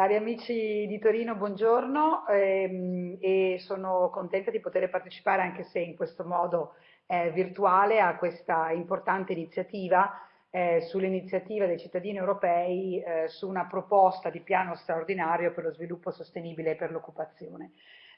Cari amici di Torino, buongiorno ehm, e sono contenta di poter partecipare anche se in questo modo eh, virtuale a questa importante iniziativa eh, sull'iniziativa dei cittadini europei eh, su una proposta di piano straordinario per lo sviluppo sostenibile e per l'occupazione.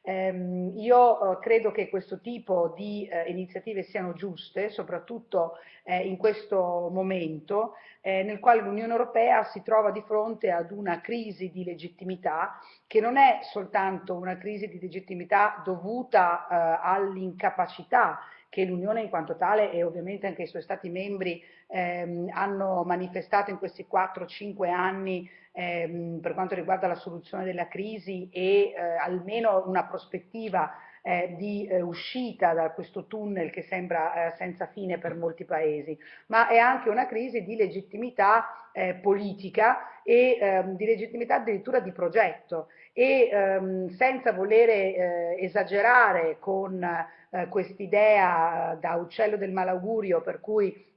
Ehm, io eh, credo che questo tipo di eh, iniziative siano giuste, soprattutto eh, in questo momento eh, nel quale l'Unione Europea si trova di fronte ad una crisi di legittimità che non è soltanto una crisi di legittimità dovuta eh, all'incapacità che l'Unione in quanto tale e ovviamente anche i suoi Stati membri ehm, hanno manifestato in questi 4-5 anni ehm, per quanto riguarda la soluzione della crisi e eh, almeno una prospettiva eh, di eh, uscita da questo tunnel che sembra eh, senza fine per molti paesi, ma è anche una crisi di legittimità eh, politica e ehm, di legittimità addirittura di progetto. E ehm, senza volere eh, esagerare con eh, quest'idea da uccello del malaugurio per cui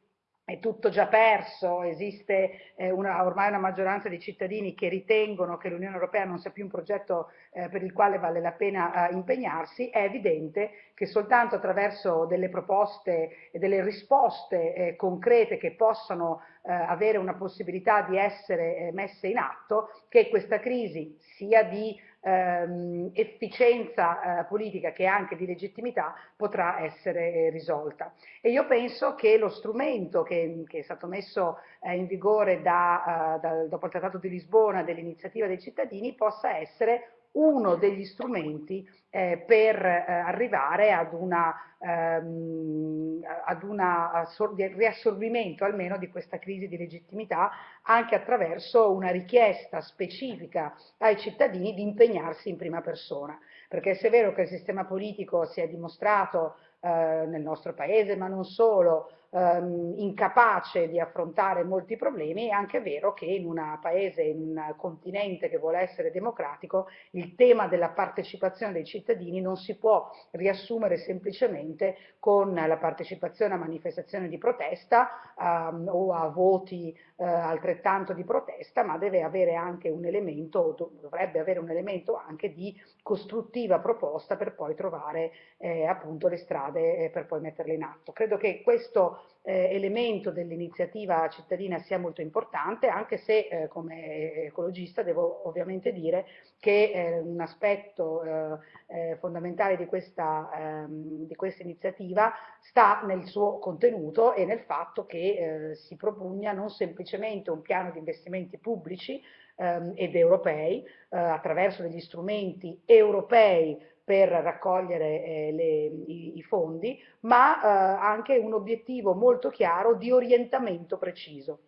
è tutto già perso, esiste eh, una, ormai una maggioranza di cittadini che ritengono che l'Unione Europea non sia più un progetto eh, per il quale vale la pena eh, impegnarsi, è evidente che soltanto attraverso delle proposte e delle risposte eh, concrete che possano eh, avere una possibilità di essere eh, messe in atto, che questa crisi sia di ehm, efficienza eh, politica che anche di legittimità potrà essere eh, risolta. E io penso che lo strumento che, che è stato messo eh, in vigore da, uh, da, dopo il Trattato di Lisbona dell'iniziativa dei cittadini possa essere uno degli strumenti eh, per eh, arrivare ad una, ehm, ad una riassorbimento almeno di questa crisi di legittimità anche attraverso una richiesta specifica ai cittadini di impegnarsi in prima persona. Perché se è vero che il sistema politico si è dimostrato eh, nel nostro paese, ma non solo, ehm, incapace di affrontare molti problemi, è anche vero che in un paese, in un continente che vuole essere democratico, il tema della partecipazione dei cittadini non si può riassumere semplicemente con la partecipazione a manifestazioni di protesta ehm, o a voti eh, altrettanto di protesta, ma deve avere anche un elemento, dovrebbe avere un elemento anche di costruttiva proposta per poi trovare eh, appunto le strade eh, per poi metterle in atto. Credo che questo eh, elemento dell'iniziativa cittadina sia molto importante, anche se eh, come ecologista devo ovviamente dire che eh, un aspetto eh, eh, fondamentale di questa, ehm, di questa, iniziativa sta nel suo contenuto e nel fatto che eh, si propugna non semplicemente un piano di investimenti pubblici ehm, ed europei attraverso degli strumenti europei per raccogliere eh, le, i, i, fondi, ma eh, anche un obiettivo molto chiaro di orientamento preciso.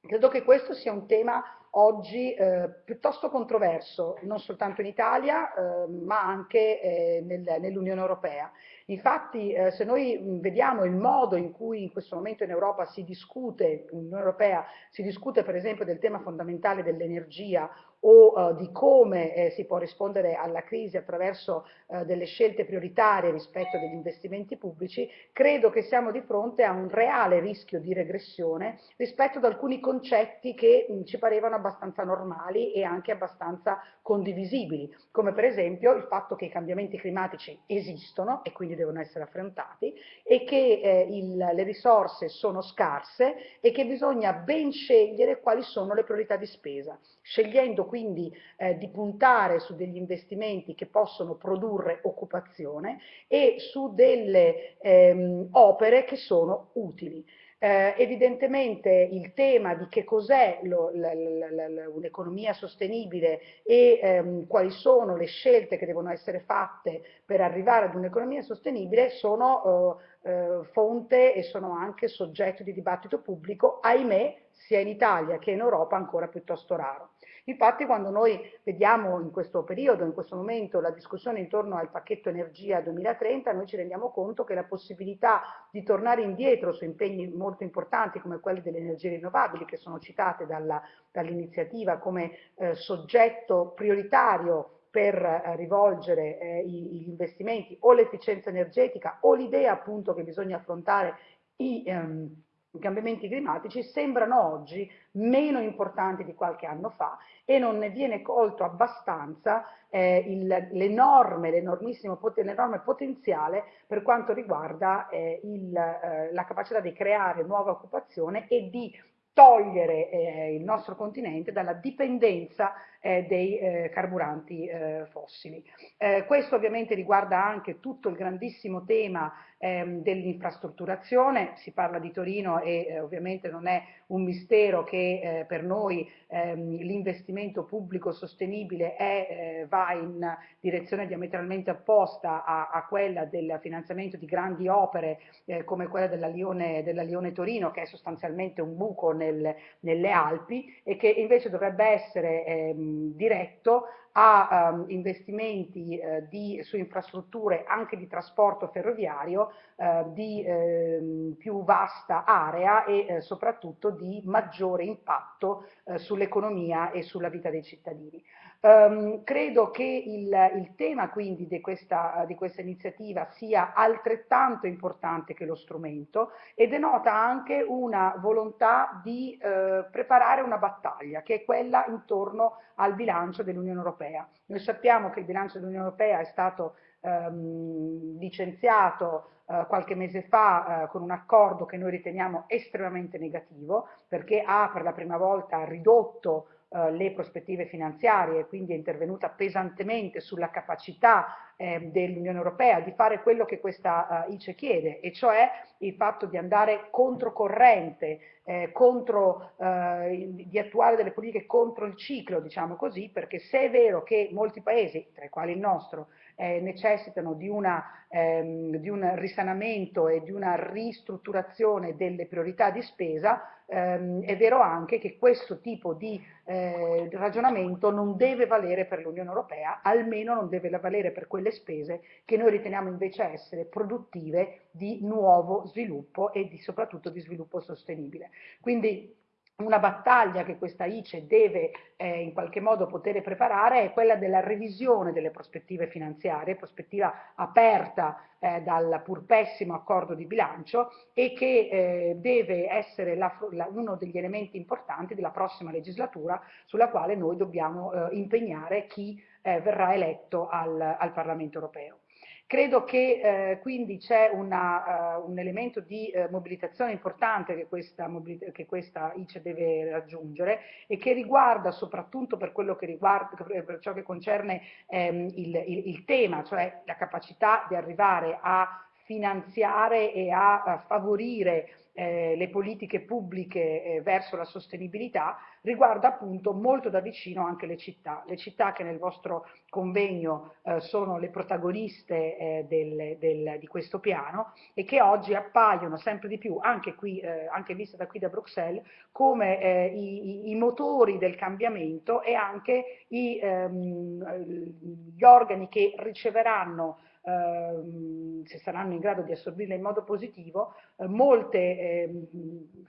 Credo che questo sia un tema oggi eh, piuttosto controverso, non soltanto in Italia, eh, ma anche eh, nel, nell'Unione Europea. Infatti, eh, se noi vediamo il modo in cui in questo momento in Europa si discute, in Europea, si discute per esempio del tema fondamentale dell'energia o uh, di come eh, si può rispondere alla crisi attraverso uh, delle scelte prioritarie rispetto agli investimenti pubblici, credo che siamo di fronte a un reale rischio di regressione rispetto ad alcuni concetti che mh, ci parevano abbastanza normali e anche abbastanza condivisibili, come per esempio il fatto che i cambiamenti climatici esistono e quindi devono essere affrontati e che eh, il, le risorse sono scarse e che bisogna ben scegliere quali sono le priorità di spesa, scegliendo quindi eh, di puntare su degli investimenti che possono produrre occupazione e su delle ehm, opere che sono utili. Eh, evidentemente il tema di che cos'è un'economia sostenibile e ehm, quali sono le scelte che devono essere fatte per arrivare ad un'economia sostenibile sono eh, eh, fonte e sono anche soggetto di dibattito pubblico, ahimè, sia in Italia che in Europa ancora piuttosto raro. Infatti quando noi vediamo in questo periodo, in questo momento, la discussione intorno al pacchetto energia 2030, noi ci rendiamo conto che la possibilità di tornare indietro su impegni molto importanti come quelli delle energie rinnovabili, che sono citate dall'iniziativa dall come eh, soggetto prioritario per eh, rivolgere eh, gli investimenti o l'efficienza energetica o l'idea appunto che bisogna affrontare i, ehm, i cambiamenti climatici sembrano oggi meno importanti di qualche anno fa e non ne viene colto abbastanza eh, l'enorme, l'enormissimo potenziale per quanto riguarda eh, il, eh, la capacità di creare nuova occupazione e di togliere eh, il nostro continente dalla dipendenza eh, dei eh, carburanti eh, fossili. Eh, questo ovviamente riguarda anche tutto il grandissimo tema ehm, dell'infrastrutturazione, si parla di Torino e eh, ovviamente non è un mistero che per noi ehm, l'investimento pubblico sostenibile è, va in direzione diametralmente opposta a, a, quella del finanziamento di grandi opere come quella della Lione, della Lione, Torino, che è sostanzialmente un buco nel, nelle Alpi e che invece dovrebbe essere ehm, diretto a um, investimenti uh, di, su infrastrutture anche di trasporto ferroviario uh, di uh, più vasta area e eh, soprattutto di maggiore impatto sull'economia e sulla vita dei cittadini. Um, credo che il, il, tema quindi di questa, di questa iniziativa sia altrettanto importante che lo strumento e denota anche una volontà di eh, preparare una battaglia che è quella intorno al bilancio dell'Unione Europea. Noi sappiamo che il bilancio dell'Unione Europea è stato ehm, licenziato eh, qualche mese fa eh, con un accordo che noi riteniamo estremamente negativo perché ha per la prima volta ridotto eh, le prospettive finanziarie, quindi è intervenuta pesantemente sulla capacità eh, dell'Unione Europea di fare quello che questa uh, ICE chiede, e cioè il fatto di andare controcorrente, eh, contro, eh, di attuare delle politiche contro il ciclo, diciamo così, perché se è vero che molti paesi, tra i quali il nostro, eh, necessitano di, una, ehm, di, un risanamento e di una ristrutturazione delle priorità di spesa, ehm, è vero anche che questo tipo di eh, ragionamento non deve valere per l'Unione Europea, almeno non deve valere per quelle spese che noi riteniamo invece essere produttive di nuovo sviluppo e di, soprattutto di sviluppo sostenibile. Quindi una battaglia che questa ICE deve eh, in qualche modo poter preparare è quella della revisione delle prospettive finanziarie, prospettiva aperta eh, dal pur pessimo accordo di bilancio e che eh, deve essere la, la, uno degli elementi importanti della prossima legislatura sulla quale noi dobbiamo eh, impegnare chi eh, verrà eletto al, al Parlamento europeo. Credo che eh, quindi c'è uh, un elemento di uh, mobilitazione importante che questa, che questa, ICE deve raggiungere e che riguarda soprattutto per quello che riguarda, per ciò che concerne ehm, il, il, il tema, cioè la capacità di arrivare a finanziare e a, favorire eh, le politiche pubbliche eh, verso la sostenibilità, riguarda appunto molto da vicino anche le città. Le città che nel vostro convegno eh, sono le protagoniste eh, del, del, di questo piano e che oggi appaiono sempre di più, anche, qui, eh, anche viste da qui da Bruxelles, come eh, i, i, motori del cambiamento e anche i, ehm, gli organi che riceveranno Ehm, se saranno in grado di assorbirle in modo positivo, eh, molte eh,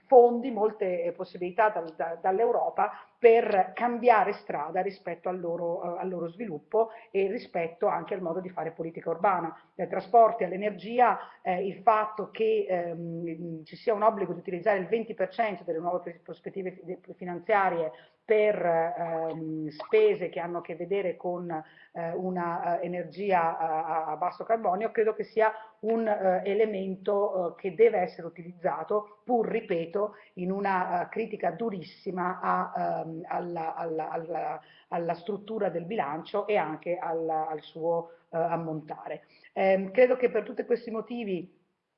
fondi, molte possibilità dal, da, dall'Europa per cambiare strada rispetto al loro, eh, al loro, sviluppo e rispetto anche al modo di fare politica urbana. Dai trasporti all'energia, eh, il fatto che ehm, ci sia un obbligo di utilizzare il 20% delle nuove prospettive finanziarie per ehm, spese che hanno a che vedere con eh, una uh, energia a, a, basso carbonio, credo che sia un uh, elemento uh, che deve essere utilizzato, pur, ripeto, in una critica durissima a, um, alla, alla, alla, alla, struttura del bilancio e anche al, suo ammontare. Eh, credo che per tutti questi motivi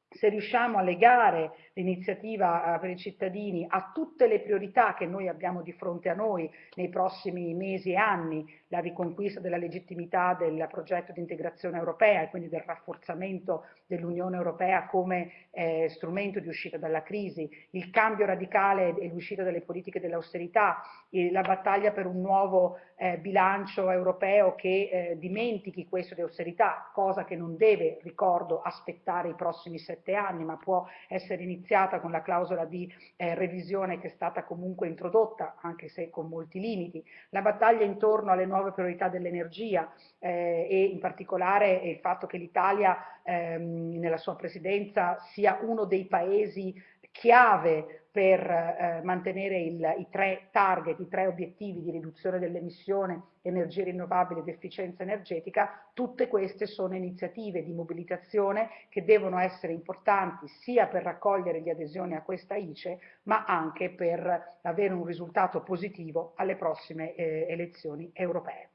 se riusciamo a legare l'iniziativa eh, per i cittadini a tutte le priorità che noi abbiamo di fronte a noi nei prossimi mesi e anni, la riconquista della legittimità del progetto di integrazione europea e quindi del rafforzamento dell'Unione Europea come eh, strumento di uscita dalla crisi, il cambio radicale e l'uscita dalle politiche dell'austerità, la battaglia per un nuovo eh, bilancio europeo che eh, dimentichi questo di austerità, cosa che non deve, ricordo, aspettare i prossimi sette anni, ma può essere iniziata con la clausola di eh, revisione che è stata comunque introdotta, anche se con molti limiti, la battaglia intorno alle nuove priorità dell'energia eh, e in particolare il fatto che l'Italia ehm, nella sua presidenza sia uno dei paesi chiave per eh, mantenere il, i tre target, i tre obiettivi di riduzione dell'emissione, energie rinnovabili ed efficienza energetica, tutte queste sono iniziative di mobilitazione che devono essere importanti sia per raccogliere le adesioni a questa ICE, ma anche per avere un risultato positivo alle prossime eh, elezioni europee.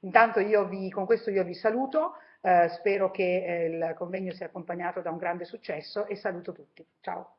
Intanto io vi, con questo io vi saluto, eh, spero che eh, il convegno sia accompagnato da un grande successo e saluto tutti. Ciao.